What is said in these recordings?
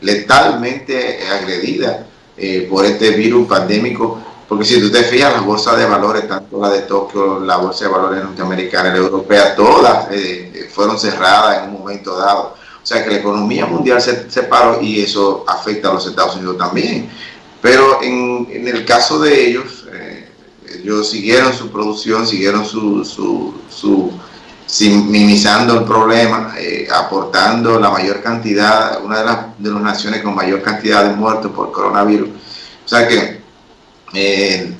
letalmente agredida eh, por este virus pandémico, porque si tú te fijas, las bolsas de valores, tanto la de Tokio, la bolsa de valores norteamericana, la europea, todas eh, fueron cerradas en un momento dado. O sea que la economía mundial se, se, paró y eso afecta a los Estados Unidos también. Pero en, en el caso de ellos, eh, ellos siguieron su producción, siguieron su, su, su minimizando el problema, eh, aportando la mayor cantidad, una de las, de las naciones con mayor cantidad de muertos por coronavirus. O sea que eh,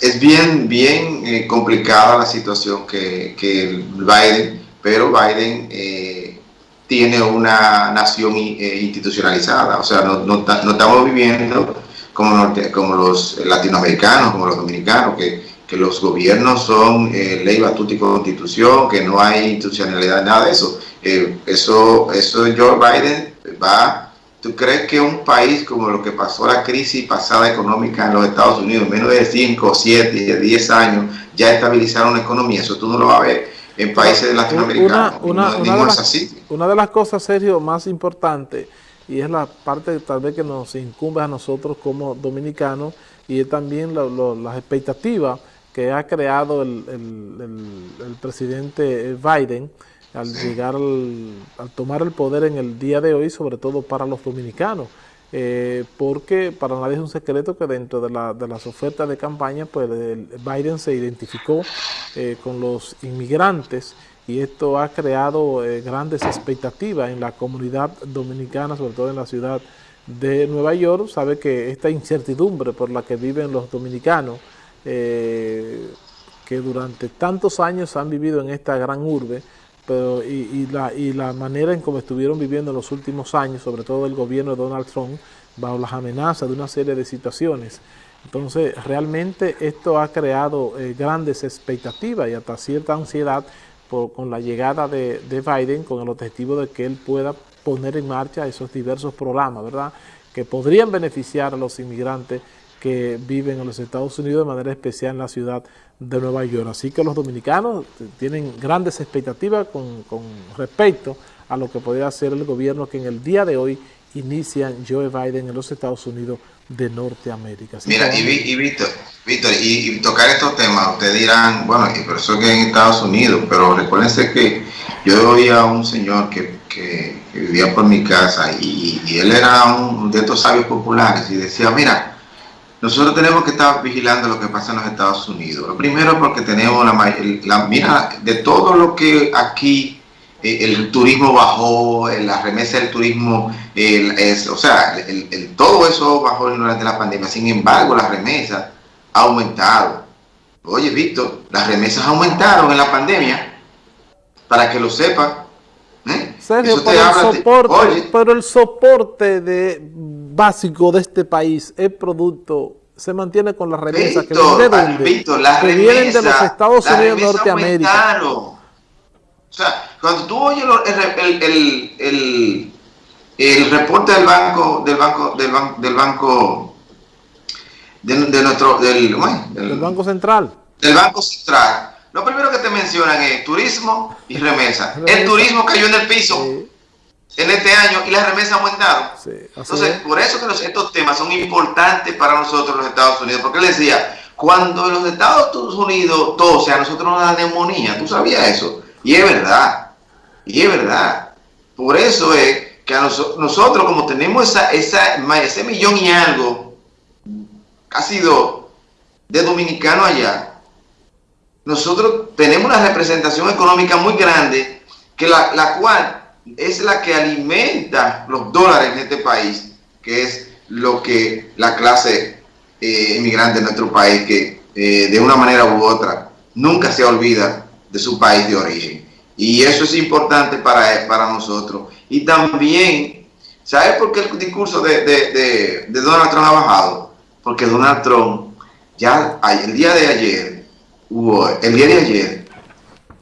es bien, bien eh, complicada la situación que, que, Biden, pero Biden tiene una nación institucionalizada, o sea, no, no, estamos viviendo como, como los latinoamericanos, como los dominicanos, que que los gobiernos son eh, ley, batuta y constitución, que no hay institucionalidad, nada de eso. Eh, eso, eso Joe Biden va, ¿tú crees que un país como lo que pasó la crisis pasada económica en los Estados Unidos, en menos de 5, 7, 10 años, ya estabilizaron la economía? Eso tú no lo vas a ver en países latinoamericanos. Una, una, una, de, las, una de las cosas, Sergio, más importantes, y es la parte tal vez que nos incumbe a nosotros como dominicanos, y es también lo, lo, las expectativas que ha creado el, el, el, presidente Biden al llegar, al, al, tomar el poder en el día de hoy, sobre todo para los dominicanos. Eh, porque para nadie es un secreto que dentro de, la, de las ofertas de campaña, pues Biden se identificó eh, con los inmigrantes y esto ha creado eh, grandes expectativas en la comunidad dominicana, sobre todo en la ciudad de Nueva York. Sabe que esta incertidumbre por la que viven los dominicanos, eh, que durante tantos años han vivido en esta gran urbe, pero y, la, y la manera en cómo estuvieron viviendo en los últimos años, sobre todo el gobierno de Donald Trump, bajo las amenazas de una serie de situaciones. Entonces, realmente esto ha creado eh, grandes expectativas y hasta cierta ansiedad con la llegada de, de, Biden, con el objetivo de que él pueda poner en marcha esos diversos programas, ¿verdad?, que podrían beneficiar a los inmigrantes que viven en los Estados Unidos, de manera especial en la ciudad de Nueva York. Así que los dominicanos tienen grandes expectativas con, con respecto a lo que podría hacer el gobierno que en el día de hoy inicia Joe Biden en los Estados Unidos de Norteamérica. Así Mira, y, y, Víctor, Víctor y, y, tocar estos temas, ustedes dirán, bueno, y por eso que en Estados Unidos, pero recuérdense que yo oía a un señor que, que, que vivía por mi casa y, y él era un de estos sabios populares y decía, mira, nosotros tenemos que estar vigilando lo que pasa en los Estados Unidos. Lo primero porque tenemos la, la mira de todo lo que aquí eh, el turismo bajó, eh, la remesa del turismo, el, es, o sea, el, el, todo eso bajó durante la pandemia. Sin embargo, la remesa ha aumentado. Oye, Víctor, las remesas aumentaron en la pandemia, para que lo sepan. ¿eh? Sergio, pero el, soporte, de, pero el soporte de básico de este país, el producto, se mantiene con las remesas que vienen de dónde? Víctor, las que remesas, vienen de los Estados Unidos de Norteamérica. Aumentaron. O sea, cuando tú oyes el, el, el, reporte del banco, del banco, del banco, del banco, de, de nuestro, del, del, del Banco Central. Del Banco Central. Lo primero que te mencionan es turismo y remesa. remesa. El turismo cayó en el piso. Sí en este año y las remesas aumentaron. Sí, Entonces, es. por eso que los, estos temas son importantes para nosotros los Estados Unidos, porque él decía, cuando los Estados Unidos tose, a nosotros nos da neumonía, ¿tú sabías eso? Y es verdad, y es verdad. Por eso es que a nos, nosotros, como tenemos esa, esa, ese millón y algo, ha sido de dominicano allá, nosotros tenemos una representación económica muy grande, que la, la cual es la que alimenta los dólares en este país, que es lo que la clase eh, inmigrante en nuestro país, que eh, de una manera u otra nunca se olvida de su país de origen. Y eso es importante para, para nosotros. Y también, ¿sabes por qué el discurso de, de, de, de Donald Trump ha bajado? Porque Donald Trump ya el día de ayer, hubo, el día de ayer,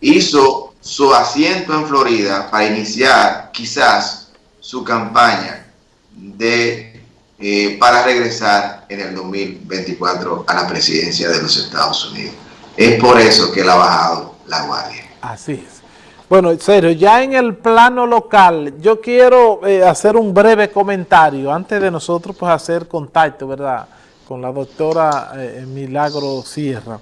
hizo su asiento en Florida para iniciar quizás su campaña de eh, para regresar en el 2024 a la presidencia de los Estados Unidos. Es por eso que él ha bajado la guardia. Así es. Bueno, serio, ya en el plano local, yo quiero eh, hacer un breve comentario antes de nosotros pues hacer contacto, ¿verdad? Con la doctora eh, Milagro Sierra.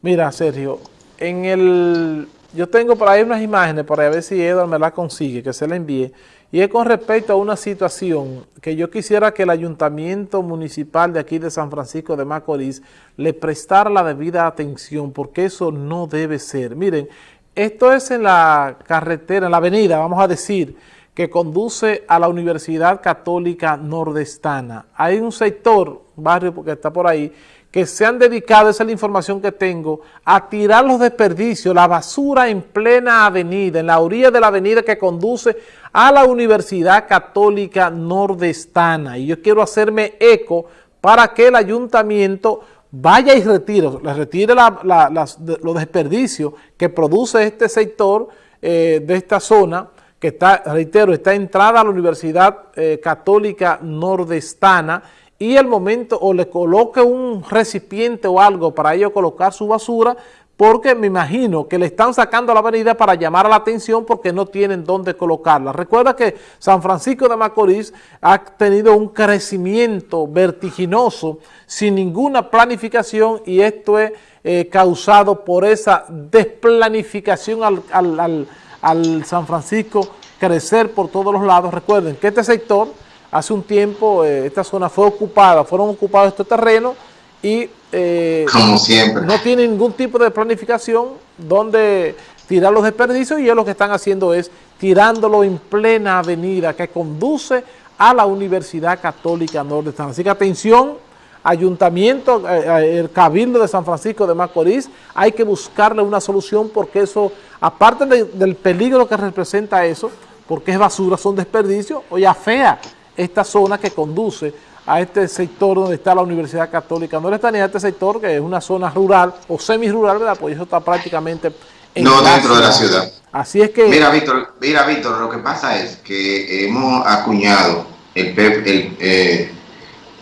Mira, Sergio, en el... Yo tengo por ahí unas imágenes para ver si Edward me la consigue, que se la envíe, y es con respecto a una situación que yo quisiera que el Ayuntamiento Municipal de aquí de San Francisco de Macorís le prestara la debida atención, porque eso no debe ser. Miren, esto es en la carretera, en la avenida, vamos a decir, que conduce a la Universidad Católica Nordestana. Hay un sector, barrio porque está por ahí, que se han dedicado, esa es la información que tengo, a tirar los desperdicios, la basura en plena avenida, en la orilla de la avenida que conduce a la Universidad Católica Nordestana. Y yo quiero hacerme eco para que el ayuntamiento vaya y retire, retire los desperdicios que produce este sector eh, de esta zona, que está, reitero, está entrada a la Universidad eh, Católica Nordestana y el momento o le coloque un recipiente o algo para ello colocar su basura porque me imagino que le están sacando la avenida para llamar la atención porque no tienen dónde colocarla. Recuerda que San Francisco de Macorís ha tenido un crecimiento vertiginoso sin ninguna planificación y esto es eh, causado por esa desplanificación al, San Francisco crecer por todos los lados. Recuerden que este sector, hace un tiempo, eh, esta zona fue ocupada, fueron ocupados estos terrenos y eh, Como siempre. no tiene ningún tipo de planificación donde tirar los desperdicios y ellos lo que están haciendo es tirándolo en plena avenida que conduce a la Universidad Católica Nordestana. Así que atención, ayuntamiento, eh, el Cabildo de San Francisco de Macorís, hay que buscarle una solución porque eso, aparte del peligro que representa eso, porque es basura, son desperdicios, oye, fea esta zona que conduce a este sector donde está la Universidad Católica no está ni a este sector que es una zona rural o semi-rural, ¿verdad? Pues eso está prácticamente en No, dentro de la ciudad. Así es que... Mira, Víctor, mira, Víctor, lo que pasa es que hemos acuñado el, el, eh,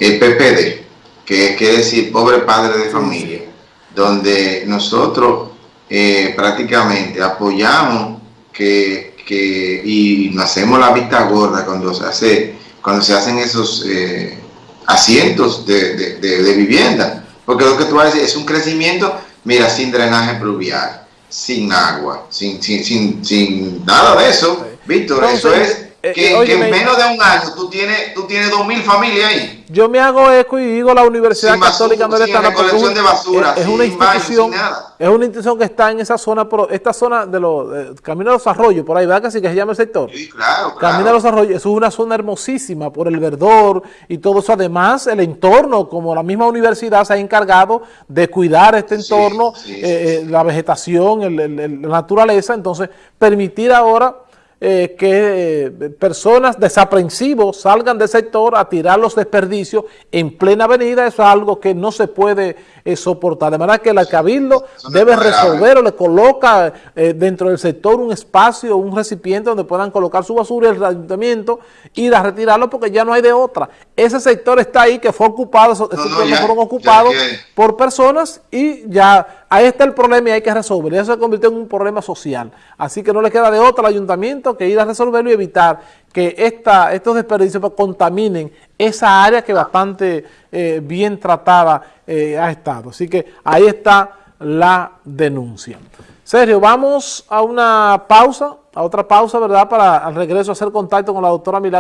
el PPD, que quiere decir Pobre Padre de Familia, donde nosotros eh, prácticamente apoyamos que, que, y nos hacemos la vista gorda cuando se hace cuando se hacen esos eh, asientos de, de, vivienda. Porque lo que tú vas a decir es un crecimiento, mira, sin drenaje pluvial, sin agua, sin, sin, sin, sin nada de eso. Víctor, eso es eh, que, eh, en menos de un año tú tienes, tú tienes 2.000 familias ahí. Yo me hago eco y digo la Universidad Católica no está colección de basura, es, una institución, es una institución que está en esa zona, esta zona de los Camino de los Arroyos, por ahí, ¿verdad que sí que se llama el sector? Sí, claro, Camino de los Arroyos, eso es una zona hermosísima por el verdor y todo eso. Además, el entorno, como la misma universidad se ha encargado de cuidar este entorno, eh, la vegetación, la naturaleza, entonces permitir ahora eh, que eh, personas desaprensivos salgan del sector a tirar los desperdicios en plena avenida, eso es algo que no se puede eh, soportar. De manera que el Cabildo debe resolver o le coloca dentro del sector un espacio, un recipiente donde puedan colocar su basura y el ayuntamiento ir a retirarlo porque ya no hay de otra. Ese sector está ahí que fue ocupado, esos fueron ocupados por personas y ya ahí está el problema y hay que resolver. Eso se convirtió en un problema social. Así que no le queda de otra al ayuntamiento que ir a resolverlo y evitar que esta, estos desperdicios contaminen esa área que bastante eh, bien tratada eh, ha estado. Así que ahí está la denuncia. Sergio, vamos a una pausa, a otra pausa, ¿verdad? Para al regreso hacer contacto con la doctora Milagro.